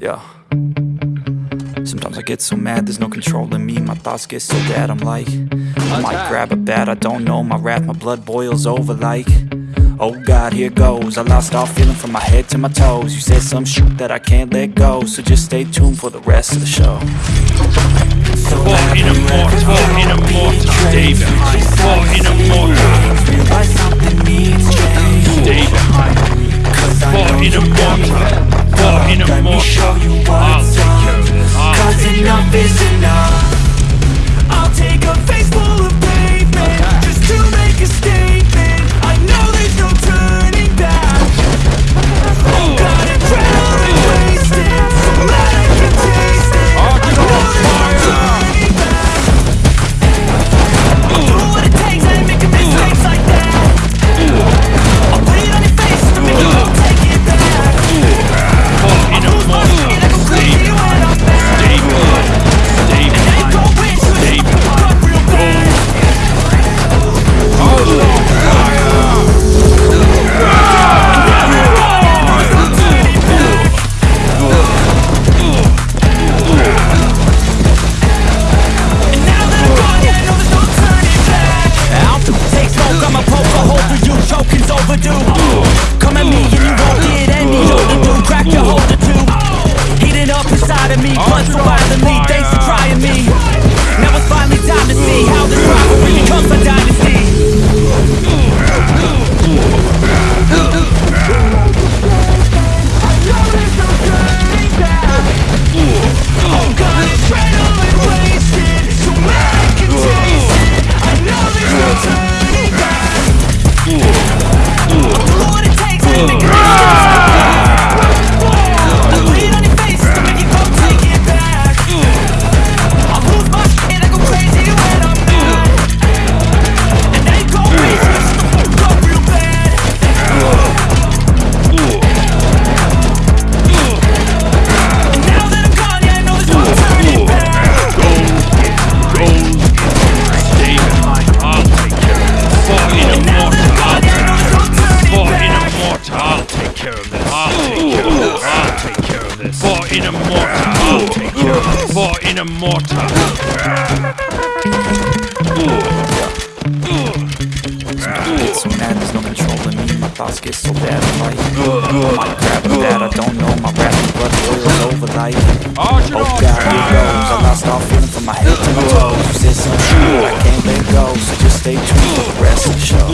Yeah. Sometimes I get so mad, there's no control in me. My thoughts get so bad, I'm like I might grab a bat, I don't know My wrath, my blood boils over like Oh God, here goes. I lost all feeling from my head to my toes. You said some shit that I can't let go So just stay tuned for the rest of the show. For in a mortar, for in a mortar, stay behind. In a mortar, Something needs change stay behind. me Cause I know in a you it. in a Let me mortar. show you in a mortar. get so mad, there's no controlling me. My thoughts get so bad, like grab a bat, I don't know. My and blood boils over like Oh God, here goes. I lost all feeling from my head to my toes. Said some I can't let go So just stay tuned for the rest of the show